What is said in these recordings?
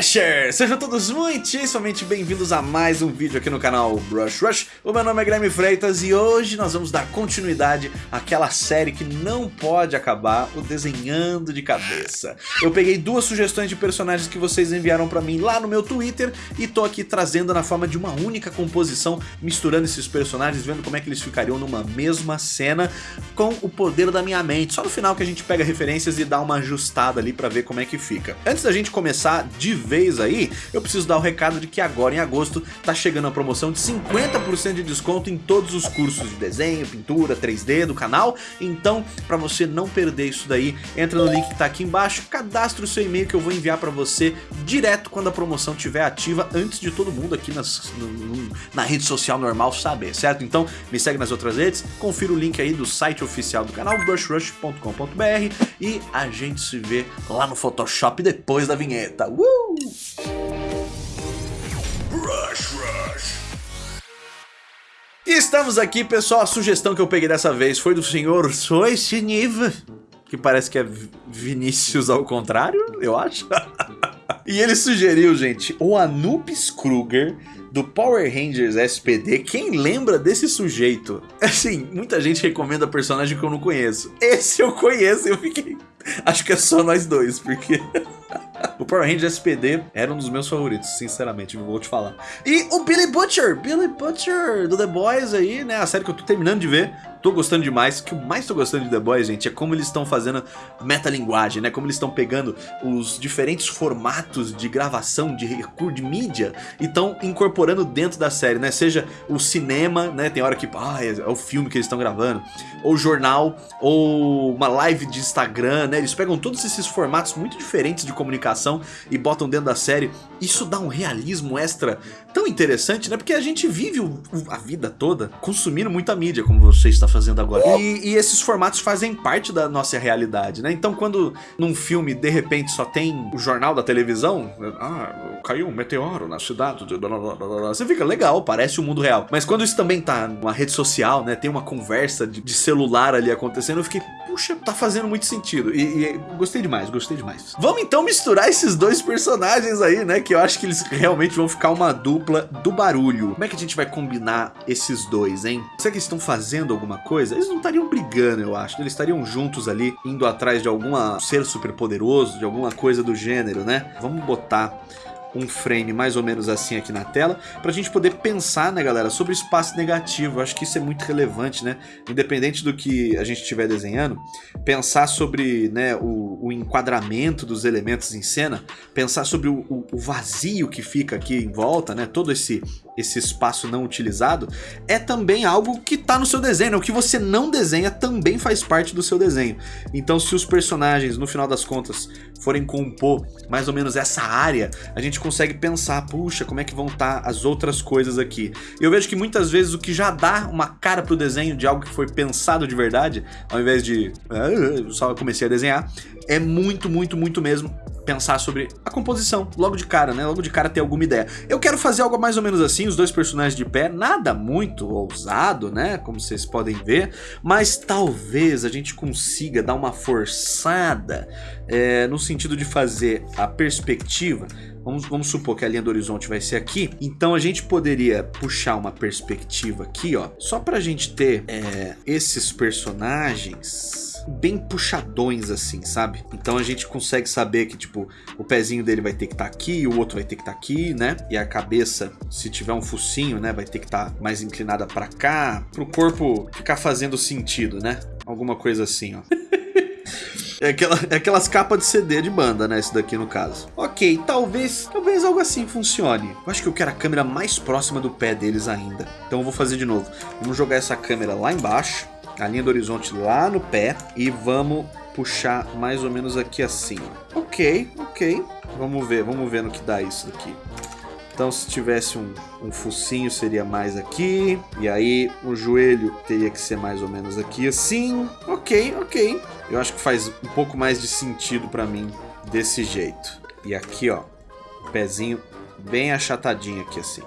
Sejam todos muitíssimamente bem-vindos a mais um vídeo aqui no canal Brush Rush. O meu nome é Guilherme Freitas e hoje nós vamos dar continuidade àquela série que não pode acabar, o Desenhando de Cabeça. Eu peguei duas sugestões de personagens que vocês enviaram pra mim lá no meu Twitter e tô aqui trazendo na forma de uma única composição, misturando esses personagens, vendo como é que eles ficariam numa mesma cena com o poder da minha mente. Só no final que a gente pega referências e dá uma ajustada ali pra ver como é que fica. Antes da gente começar de vez aí, eu preciso dar o recado de que agora em agosto tá chegando a promoção de 50% de desconto em todos os cursos de desenho, pintura, 3D do canal. Então, para você não perder isso daí, entra no link que tá aqui embaixo, cadastre o seu e-mail que eu vou enviar para você direto quando a promoção estiver ativa, antes de todo mundo aqui nas, no, no, na rede social normal saber, certo? Então, me segue nas outras redes, confira o link aí do site oficial do canal, brushrush.com.br e a gente se vê lá no Photoshop depois da vinheta. Uh! E estamos aqui, pessoal. A sugestão que eu peguei dessa vez foi do senhor Soisiniv, que parece que é Vinícius ao contrário, eu acho. e ele sugeriu, gente, o Anubis Kruger do Power Rangers SPD. Quem lembra desse sujeito? Assim, muita gente recomenda personagem que eu não conheço. Esse eu conheço, eu fiquei... Acho que é só nós dois, porque... o Power Rangers SPD era um dos meus favoritos, sinceramente, vou te falar. E o Billy Butcher, Billy Butcher do The Boys aí, né, a série que eu tô terminando de ver. Tô gostando demais. O que eu mais tô gostando de The Boys, gente, é como eles estão fazendo metalinguagem, né? Como eles estão pegando os diferentes formatos de gravação, de recurso, de mídia, e estão incorporando dentro da série, né? Seja o cinema, né? Tem hora que, ah, é, o filme que eles estão gravando, ou jornal, ou uma live de Instagram, né? Eles pegam todos esses formatos muito diferentes de comunicação e botam dentro da série. Isso dá um realismo extra tão interessante, né? Porque a gente vive o, a vida toda consumindo muita mídia, como você está fazendo agora. E, e, esses formatos fazem parte da nossa realidade, né? Então quando num filme, de repente, só tem o jornal da televisão, ah, caiu um meteoro na cidade, você fica legal, parece o mundo real. Mas quando isso também tá numa rede social, né? Tem uma conversa de, de celular ali acontecendo, eu fiquei, puxa, tá fazendo muito sentido. E, e gostei demais, gostei demais. Vamos então misturar esses dois personagens aí, né? Que eu acho que eles realmente vão ficar uma dupla do barulho. Como é que a gente vai combinar esses dois, hein? Será que eles estão fazendo alguma coisa? Eles não estariam brigando, eu acho. Eles estariam juntos ali, indo atrás de algum ser super poderoso, de alguma coisa do gênero, né? Vamos botar um frame mais ou menos assim aqui na tela, para a gente poder pensar, né galera, sobre o espaço negativo, eu acho que isso é muito relevante, né, independente do que a gente estiver desenhando, pensar sobre né, o, o, enquadramento dos elementos em cena, pensar sobre o, o, vazio que fica aqui em volta, né, todo esse, esse espaço não utilizado, é também algo que está no seu desenho, né? o que você não desenha também faz parte do seu desenho, então se os personagens, no final das contas, forem compor mais ou menos essa área, a gente consegue pensar, puxa, como é que vão estar tá as outras coisas aqui. Eu vejo que muitas vezes o que já dá uma cara pro desenho de algo que foi pensado de verdade, ao invés de ah, só comecei a desenhar, é muito, muito, muito mesmo pensar sobre a composição, logo de cara, né? Logo de cara ter alguma ideia. Eu quero fazer algo mais ou menos assim, os dois personagens de pé, nada muito ousado, né? Como vocês podem ver, mas talvez a gente consiga dar uma forçada é, no sentido de fazer a perspectiva Vamos, vamos, supor que a linha do horizonte vai ser aqui. Então a gente poderia puxar uma perspectiva aqui, ó. Só pra gente ter é, esses personagens bem puxadões assim, sabe? Então a gente consegue saber que, tipo, o pezinho dele vai ter que estar tá aqui, o outro vai ter que estar tá aqui, né? E a cabeça, se tiver um focinho, né, vai ter que estar tá mais inclinada para cá, pro corpo ficar fazendo sentido, né? Alguma coisa assim, ó. É, aquela, é aquelas capas de CD de banda, né? Esse daqui no caso. Ok, talvez, talvez algo assim funcione. Eu acho que eu quero a câmera mais próxima do pé deles ainda. Então eu vou fazer de novo. Vamos jogar essa câmera lá embaixo a linha do horizonte lá no pé e vamos puxar mais ou menos aqui assim. Ok, ok. Vamos ver, vamos ver no que dá isso aqui. Então se tivesse um, um focinho seria mais aqui. E aí o joelho teria que ser mais ou menos aqui assim. Ok, ok. Eu acho que faz um pouco mais de sentido para mim desse jeito. E aqui ó, pezinho bem achatadinho aqui assim.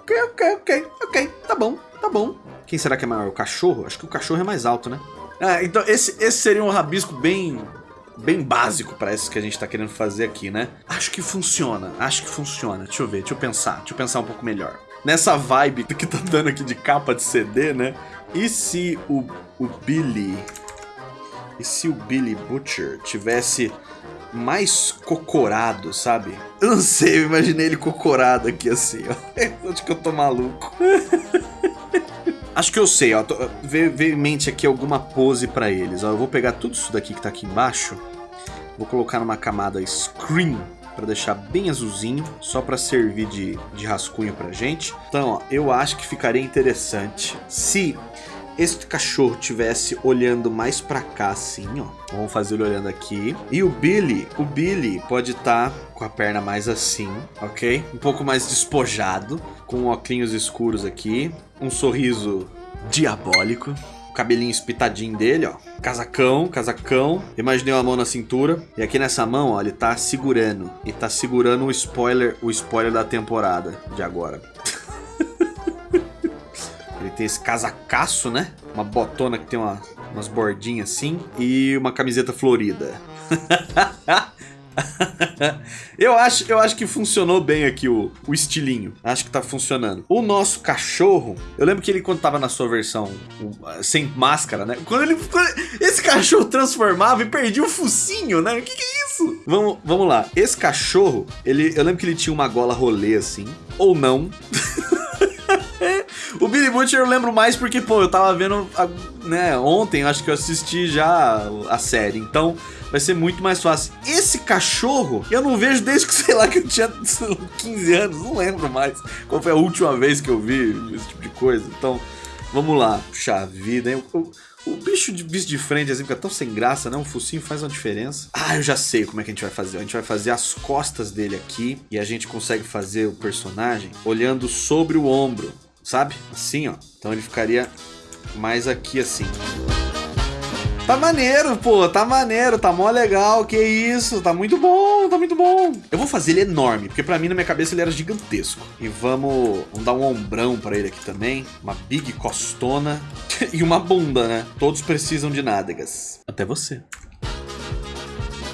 Ok, ok, ok, ok. Tá bom, tá bom. Quem será que é maior? O cachorro? Acho que o cachorro é mais alto, né? Ah, então esse, esse seria um rabisco bem bem básico para isso que a gente tá querendo fazer aqui, né? Acho que funciona, acho que funciona. Deixa eu ver, deixa eu pensar, deixa eu pensar um pouco melhor. Nessa vibe que tá dando aqui de capa de CD, né? E se o, o Billy... E se o Billy Butcher tivesse mais cocorado, sabe? Eu não sei, eu imaginei ele cocorado aqui assim, ó. Acho que eu tô maluco. Acho que eu sei, ó. Veio, em mente aqui alguma pose pra eles. Ó, eu vou pegar tudo isso daqui que tá aqui embaixo. Vou colocar numa camada screen para deixar bem azulzinho, só para servir de, de rascunho pra gente. Então, ó, eu acho que ficaria interessante se este cachorro tivesse olhando mais para cá assim, ó. Vamos fazer ele olhando aqui. E o Billy, o Billy pode estar tá com a perna mais assim, ok? Um pouco mais despojado, com óculos escuros aqui, um sorriso diabólico cabelinho espitadinho dele, ó. Casacão, casacão. Imaginei uma mão na cintura. E aqui nessa mão, ó, ele tá segurando. E tá segurando o spoiler, o spoiler da temporada de agora. Tem esse casacaço, né? Uma botona que tem uma, umas bordinhas assim. E uma camiseta florida. eu, acho, eu acho que funcionou bem aqui o, o estilinho. Acho que tá funcionando. O nosso cachorro, eu lembro que ele quando tava na sua versão sem máscara, né? Quando ele. Quando esse cachorro transformava e perdia o focinho, né? O que, que é isso? Vamos, vamos lá. Esse cachorro, ele, eu lembro que ele tinha uma gola rolê assim. Ou não. O Billy Butcher eu lembro mais porque, pô, eu tava vendo, né, ontem, acho que eu assisti já a série, então vai ser muito mais fácil. Esse cachorro, eu não vejo desde que, sei lá, que eu tinha 15 anos, não lembro mais qual foi a última vez que eu vi esse tipo de coisa, então, vamos lá. Puxa vida, hein? O, o bicho de visto de frente, assim, fica tão sem graça, né? Um focinho faz uma diferença. Ah, eu já sei como é que a gente vai fazer. A gente vai fazer as costas dele aqui e a gente consegue fazer o personagem olhando sobre o ombro sabe? Assim, ó. Então ele ficaria mais aqui assim. Tá maneiro, pô, tá maneiro, tá mó legal, que isso, tá muito bom, tá muito bom. Eu vou fazer ele enorme, porque pra mim, na minha cabeça, ele era gigantesco. E vamos, vamos dar um ombrão pra ele aqui também, uma big costona e uma bunda, né? Todos precisam de nádegas. Até você.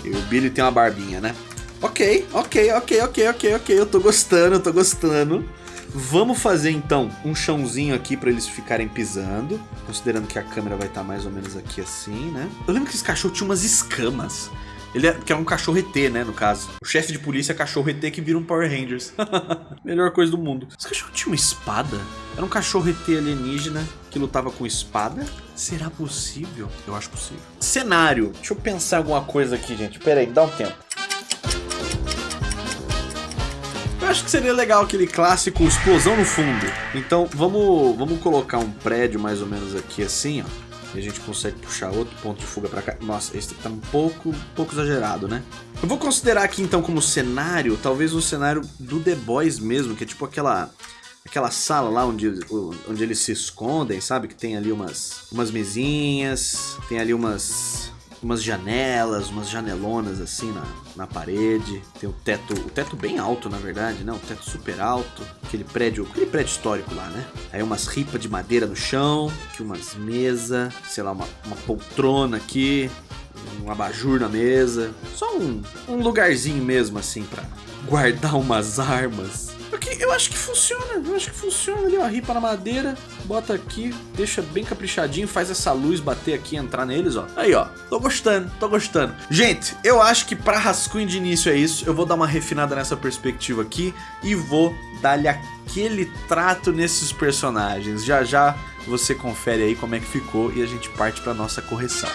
E o Billy tem uma barbinha, né? Ok, ok, ok, ok, ok, ok, eu tô gostando, eu tô gostando. Vamos fazer então um chãozinho aqui para eles ficarem pisando, considerando que a câmera vai estar tá mais ou menos aqui assim, né? Eu lembro que esse cachorro tinha umas escamas. Ele é, que é um cachorro ET, né, no caso. O chefe de polícia é cachorro ET que vira um Power Rangers. Melhor coisa do mundo. Esse cachorro tinha uma espada? Era um cachorro ET alienígena que lutava com espada? Será possível? Eu acho possível. Cenário. Deixa eu pensar alguma coisa aqui, gente. Pera aí, dá um tempo. Acho que seria legal aquele clássico explosão no fundo. Então vamos, vamos colocar um prédio mais ou menos aqui assim, ó. E a gente consegue puxar outro ponto de fuga pra cá. Nossa, esse tá um pouco, um pouco exagerado, né? Eu vou considerar aqui então como cenário, talvez o cenário do The Boys mesmo, que é tipo aquela aquela sala lá onde, onde eles se escondem, sabe? Que tem ali umas, umas mesinhas, tem ali umas umas janelas, umas janelonas assim na, na parede. Tem o teto, o teto bem alto na verdade, né? O teto super alto. Aquele prédio, aquele prédio histórico lá, né? Aí umas ripas de madeira no chão, aqui umas mesas, sei lá, uma, uma poltrona aqui, um abajur na mesa. Só um, um lugarzinho mesmo assim para guardar umas armas porque eu acho que funciona, eu acho que funciona ali, ó, ripa na madeira, bota aqui, deixa bem caprichadinho, faz essa luz bater aqui, entrar neles, ó. Aí, ó, tô gostando, tô gostando. Gente, eu acho que pra rascunho de início é isso, eu vou dar uma refinada nessa perspectiva aqui e vou dar-lhe aquele trato nesses personagens. Já já você confere aí como é que ficou e a gente parte pra nossa correção.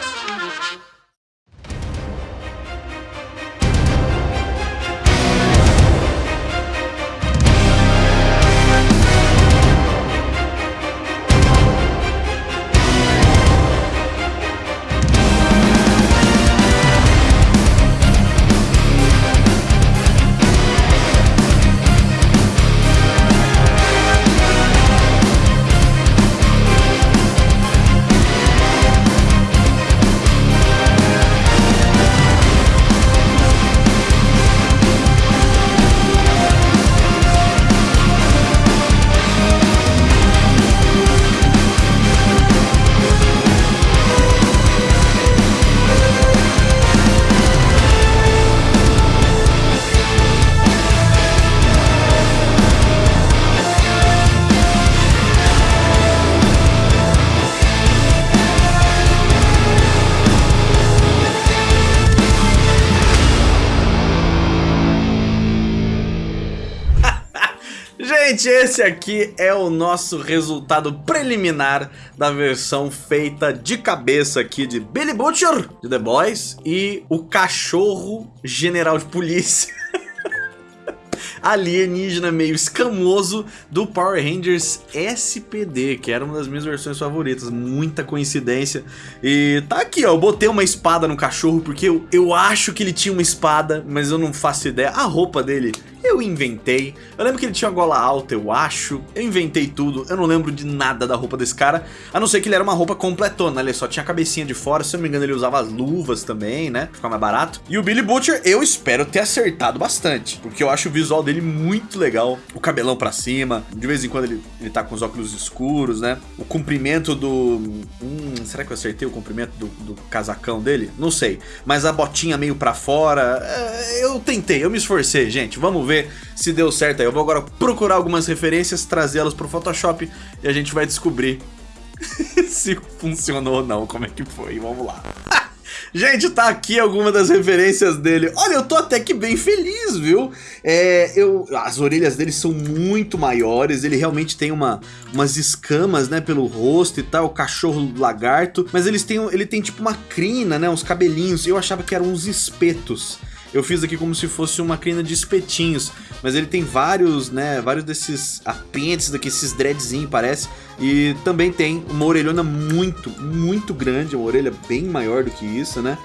Gente, esse aqui é o nosso resultado preliminar da versão feita de cabeça aqui de Billy Butcher, de The Boys, e o cachorro general de polícia alienígena meio escamoso do Power Rangers SPD, que era uma das minhas versões favoritas, muita coincidência. E tá aqui, ó, eu botei uma espada no cachorro porque eu, eu acho que ele tinha uma espada, mas eu não faço ideia. A roupa dele eu inventei. Eu lembro que ele tinha gola alta, eu acho. Eu inventei tudo. Eu não lembro de nada da roupa desse cara. A não ser que ele era uma roupa completona. Ele só tinha a cabecinha de fora. Se eu não me engano, ele usava as luvas também, né? Ficar mais barato. E o Billy Butcher, eu espero ter acertado bastante. Porque eu acho o visual dele muito legal. O cabelão pra cima. De vez em quando ele, ele tá com os óculos escuros, né? O comprimento do... Hum, será que eu acertei o comprimento do, do casacão dele? Não sei. Mas a botinha meio pra fora... É, eu tentei, eu me esforcei, gente. Vamos ver ver se deu certo aí. Eu vou agora procurar algumas referências, trazê-las pro Photoshop e a gente vai descobrir se funcionou ou não, como é que foi. Vamos lá. Gente, tá aqui alguma das referências dele. Olha, eu tô até que bem feliz, viu? É, eu, as orelhas dele são muito maiores, ele realmente tem uma, umas escamas, né, pelo rosto e tal, o cachorro lagarto. Mas eles têm, ele tem tipo uma crina, né, uns cabelinhos. Eu achava que eram uns espetos. Eu fiz aqui como se fosse uma crina de espetinhos, mas ele tem vários, né, vários desses apêndices daqui, esses dreadzinhos parece, e também tem uma orelhona muito, muito grande, uma orelha bem maior do que isso, né.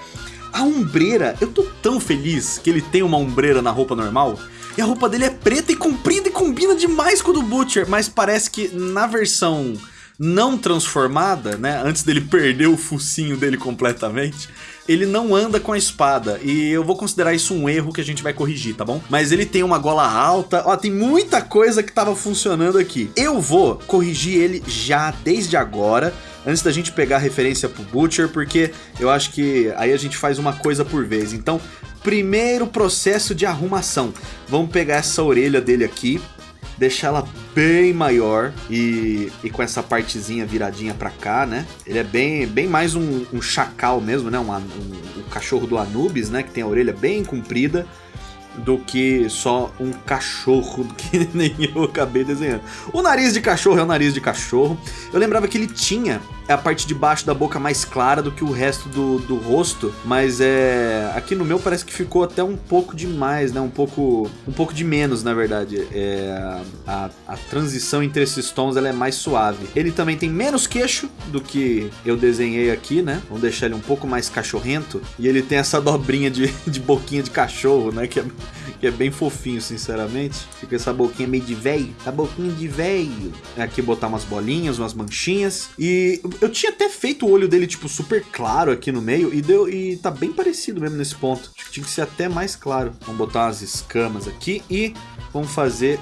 A ombreira, eu tô tão feliz que ele tem uma ombreira na roupa normal, e a roupa dele é preta e comprida e combina demais com a do Butcher, mas parece que na versão não transformada, né, antes dele perder o focinho dele completamente, ele não anda com a espada. E eu vou considerar isso um erro que a gente vai corrigir, tá bom? Mas ele tem uma gola alta. Ó, tem muita coisa que tava funcionando aqui. Eu vou corrigir ele já desde agora antes da gente pegar a referência pro Butcher, porque eu acho que aí a gente faz uma coisa por vez. Então, primeiro processo de arrumação. Vamos pegar essa orelha dele aqui, deixar ela bem maior e, e com essa partezinha viradinha pra cá, né? Ele é bem, bem mais um, um chacal mesmo, né? Um, um, um cachorro do Anubis, né? Que tem a orelha bem comprida do que só um cachorro que nem eu acabei desenhando. O nariz de cachorro é o nariz de cachorro. Eu lembrava que ele tinha a parte de baixo da boca mais clara do que o resto do, do rosto, mas é aqui no meu parece que ficou até um pouco demais, né? Um pouco um pouco de menos, na verdade. É, a, a transição entre esses tons ela é mais suave. Ele também tem menos queixo do que eu desenhei aqui, né? Vamos deixar ele um pouco mais cachorrento e ele tem essa dobrinha de, de boquinha de cachorro, né? Que é, que é bem fofinho, sinceramente. Fica essa boquinha meio de velho, a boquinha de velho. Aqui botar umas bolinhas, umas manchinhas e eu tinha até feito o olho dele, tipo, super claro aqui no meio e, deu, e tá bem parecido mesmo nesse ponto. Acho que tinha que ser até mais claro. Vamos botar umas escamas aqui e vamos fazer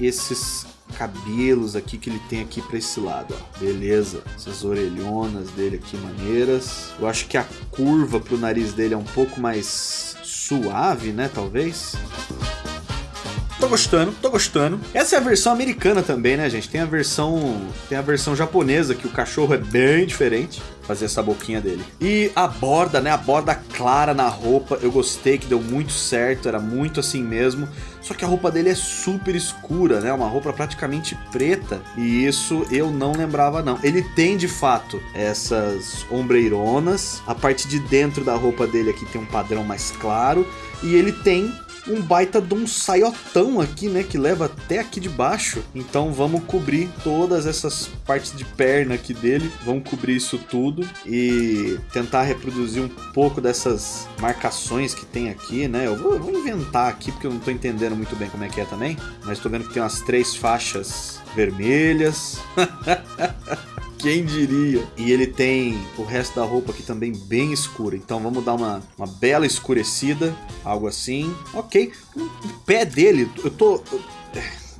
esses cabelos aqui que ele tem aqui para esse lado, ó. Beleza, essas orelhonas dele aqui maneiras. Eu acho que a curva pro nariz dele é um pouco mais suave, né, talvez. Tô gostando, tô gostando. Essa é a versão americana também, né, gente? Tem a versão, tem a versão japonesa que o cachorro é bem diferente. Fazer essa boquinha dele. E a borda, né? A borda clara na roupa, eu gostei que deu muito certo, era muito assim mesmo. Só que a roupa dele é super escura, né? Uma roupa praticamente preta. E isso eu não lembrava, não. Ele tem, de fato, essas ombreironas. A parte de dentro da roupa dele aqui tem um padrão mais claro. E ele tem um baita de um saiotão aqui, né? Que leva até aqui de baixo. Então vamos cobrir todas essas partes de perna aqui dele. Vamos cobrir isso tudo e tentar reproduzir um pouco dessas marcações que tem aqui, né? Eu vou, eu vou inventar aqui porque eu não tô entendendo muito bem como é que é também. Mas tô vendo que tem umas três faixas vermelhas. Quem diria? E ele tem o resto da roupa aqui também bem escura. Então vamos dar uma, uma bela escurecida. Algo assim. Ok. O pé dele, eu tô...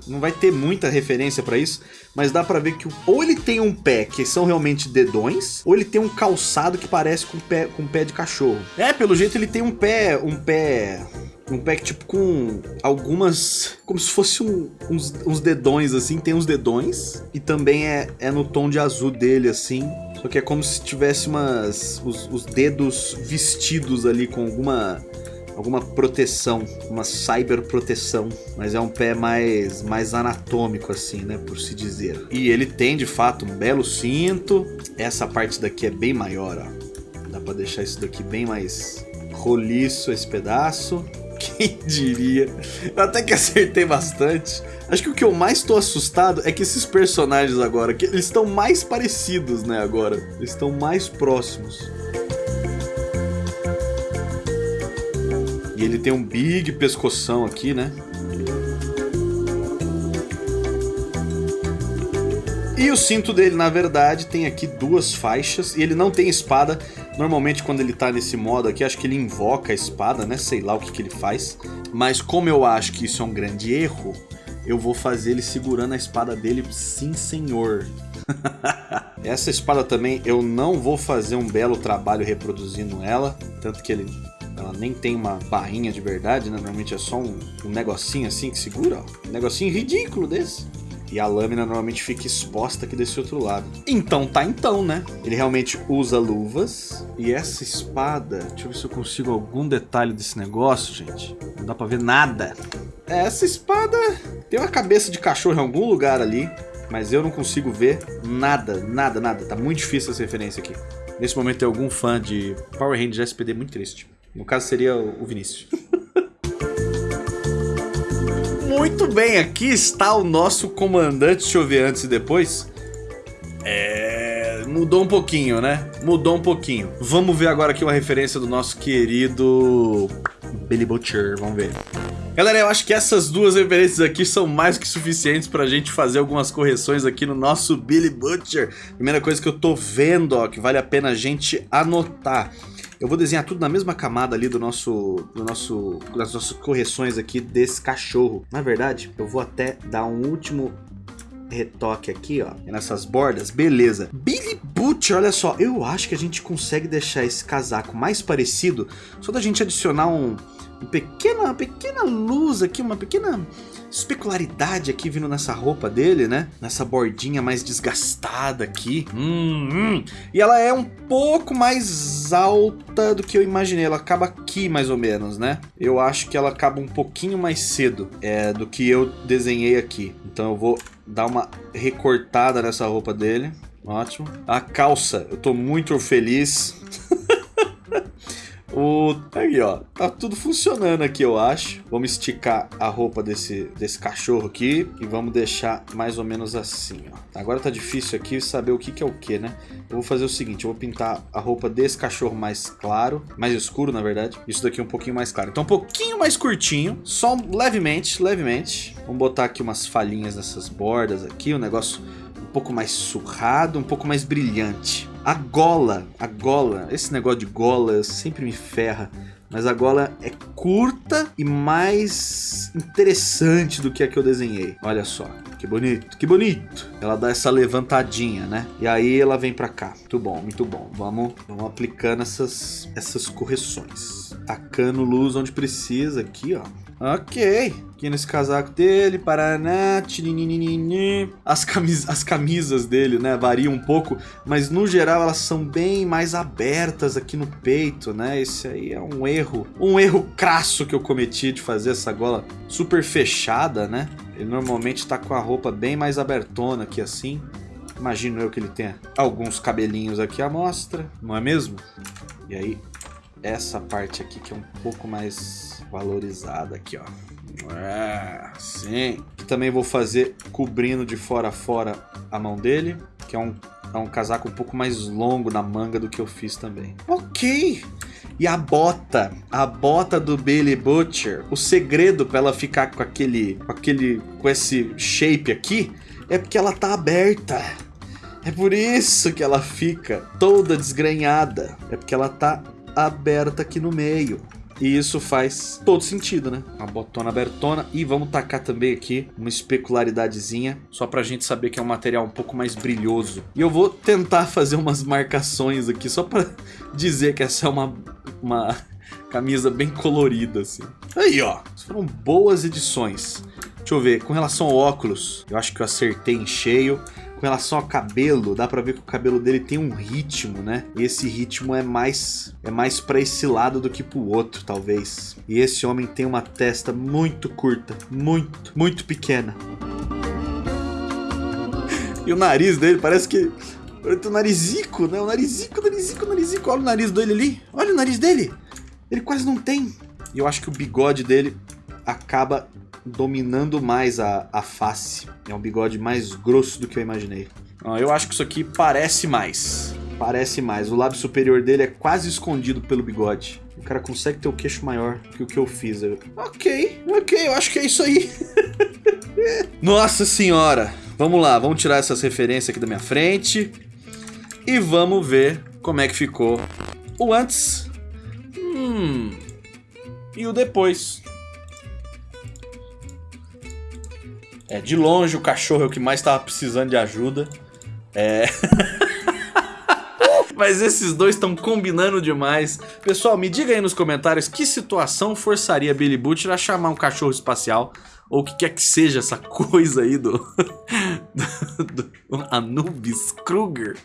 Não vai ter muita referência para isso, mas dá pra ver que ou ele tem um pé que são realmente dedões, ou ele tem um calçado que parece com pé, com pé de cachorro. É, pelo jeito ele tem um pé, um pé um pack tipo com algumas. Como se fosse um, uns, uns dedões assim. Tem uns dedões. E também é, é no tom de azul dele assim. Só que é como se tivesse umas. Os, os dedos vestidos ali com alguma alguma proteção, uma cyber proteção, mas é um pé mais, mais anatômico assim, né, por se dizer. E ele tem de fato um belo cinto, essa parte daqui é bem maior, ó. Dá pra deixar isso daqui bem mais roliço esse pedaço. Quem diria? Eu até que acertei bastante. Acho que o que eu mais tô assustado é que esses personagens agora, que eles estão mais parecidos, né, agora. Eles estão mais próximos. E ele tem um big pescoção aqui, né? E o cinto dele, na verdade, tem aqui duas faixas e ele não tem espada. Normalmente quando ele tá nesse modo aqui, acho que ele invoca a espada, né? Sei lá o que, que ele faz. Mas como eu acho que isso é um grande erro, eu vou fazer ele segurando a espada dele, sim senhor. Essa espada também eu não vou fazer um belo trabalho reproduzindo ela, tanto que ele ela nem tem uma barrinha de verdade, né? Normalmente é só um, um negocinho assim que segura, ó. Um negocinho ridículo desse. E a lâmina normalmente fica exposta aqui desse outro lado. Então tá então, né? Ele realmente usa luvas. E essa espada... Deixa eu ver se eu consigo algum detalhe desse negócio, gente. Não dá pra ver nada. Essa espada tem uma cabeça de cachorro em algum lugar ali. Mas eu não consigo ver nada, nada, nada. Tá muito difícil essa referência aqui. Nesse momento tem algum fã de Power Rangers SPD muito triste. No caso seria o Vinícius. Muito bem, aqui está o nosso comandante. Deixa eu ver antes e depois. É... Mudou um pouquinho, né? Mudou um pouquinho. Vamos ver agora aqui uma referência do nosso querido Billy Butcher. Vamos ver. Galera, eu acho que essas duas referências aqui são mais que suficientes pra gente fazer algumas correções aqui no nosso Billy Butcher. Primeira coisa que eu tô vendo, ó, que vale a pena a gente anotar. Eu vou desenhar tudo na mesma camada ali do nosso, do nosso, das nossas correções aqui desse cachorro. Na verdade, eu vou até dar um último retoque aqui, ó, nessas bordas, beleza. Billy Butcher, olha só, eu acho que a gente consegue deixar esse casaco mais parecido só da gente adicionar um, um pequena, uma pequena luz aqui, uma pequena especularidade aqui vindo nessa roupa dele, né? Nessa bordinha mais desgastada aqui. Hum, hum. E ela é um pouco mais alta do que eu imaginei. Ela acaba aqui mais ou menos, né? Eu acho que ela acaba um pouquinho mais cedo é, do que eu desenhei aqui. Então eu vou dar uma recortada nessa roupa dele. Ótimo. A calça, eu tô muito feliz. O... Aí, ó. Tá tudo funcionando aqui, eu acho. Vamos esticar a roupa desse, desse cachorro aqui e vamos deixar mais ou menos assim, ó. Agora tá difícil aqui saber o que, que é o que, né? Eu vou fazer o seguinte, eu vou pintar a roupa desse cachorro mais claro, mais escuro, na verdade. Isso daqui é um pouquinho mais claro. Então um pouquinho mais curtinho, só levemente, levemente. Vamos botar aqui umas falhinhas nessas bordas aqui, um negócio um pouco mais surrado, um pouco mais brilhante. A gola, a gola, esse negócio de gola sempre me ferra. Mas a gola é curta e mais interessante do que a que eu desenhei. Olha só, que bonito, que bonito. Ela dá essa levantadinha, né? E aí ela vem pra cá. Muito bom, muito bom. Vamos, vamos aplicando essas, essas correções. Tacando luz onde precisa aqui, ó. Ok. Aqui nesse casaco dele, Paraná, as, camis as camisas dele, né, variam um pouco, mas no geral elas são bem mais abertas aqui no peito, né, esse aí é um erro, um erro crasso que eu cometi de fazer essa gola super fechada, né, ele normalmente tá com a roupa bem mais abertona aqui assim, imagino eu que ele tenha alguns cabelinhos aqui à mostra, não é mesmo? E aí, essa parte aqui que é um pouco mais valorizada aqui, ó. É, sim. Também vou fazer cobrindo de fora a fora a mão dele, que é um, é um casaco um pouco mais longo na manga do que eu fiz também. Ok. E a bota, a bota do Billy Butcher, o segredo para ela ficar com aquele, com aquele, com esse shape aqui, é porque ela tá aberta. É por isso que ela fica toda desgrenhada. É porque ela tá aberta aqui no meio. E isso faz todo sentido, né? Uma botona abertona. E vamos tacar também aqui uma especularidadezinha. Só pra gente saber que é um material um pouco mais brilhoso. E eu vou tentar fazer umas marcações aqui. Só pra dizer que essa é uma, uma camisa bem colorida, assim. Aí, ó. Foram boas edições. Deixa eu ver, com relação ao óculos, eu acho que eu acertei em cheio. Com relação ao cabelo, dá pra ver que o cabelo dele tem um ritmo, né? E esse ritmo é mais é mais para esse lado do que pro outro, talvez. E esse homem tem uma testa muito curta, muito, muito pequena. E o nariz dele parece que o narizico, né? O narizico, narizico, narizico. Olha o nariz dele ali. Olha o nariz dele. Ele quase não tem. E eu acho que o bigode dele acaba dominando mais a, a face. É um bigode mais grosso do que eu imaginei. eu acho que isso aqui parece mais. Parece mais. O lábio superior dele é quase escondido pelo bigode. O cara consegue ter o queixo maior que o que eu fiz. Eu... Ok, ok, eu acho que é isso aí. Nossa senhora. Vamos lá, vamos tirar essas referências aqui da minha frente. E vamos ver como é que ficou o antes. Hum. E o depois. É, de longe o cachorro é o que mais estava precisando de ajuda. É. Mas esses dois estão combinando demais. Pessoal, me diga aí nos comentários que situação forçaria Billy Butcher a chamar um cachorro espacial. Ou o que quer que seja essa coisa aí do... do, do Anubis Kruger.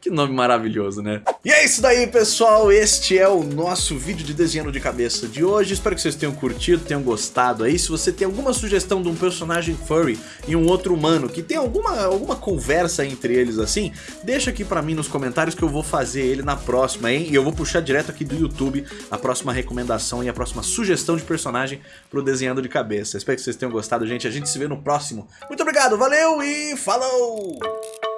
Que nome maravilhoso, né? E é isso daí, pessoal. Este é o nosso vídeo de desenho de cabeça de hoje. Espero que vocês tenham curtido, tenham gostado aí. Se você tem alguma sugestão de um personagem furry e um outro humano que tem alguma, alguma conversa entre eles assim, deixa aqui pra mim nos comentários que eu vou fazer ele na próxima, hein? E eu vou puxar direto aqui do YouTube a próxima recomendação e a próxima sugestão de personagem pro desenhando de cabeça. Espero que vocês tenham gostado, gente. A gente se vê no próximo. Muito obrigado, valeu e falou!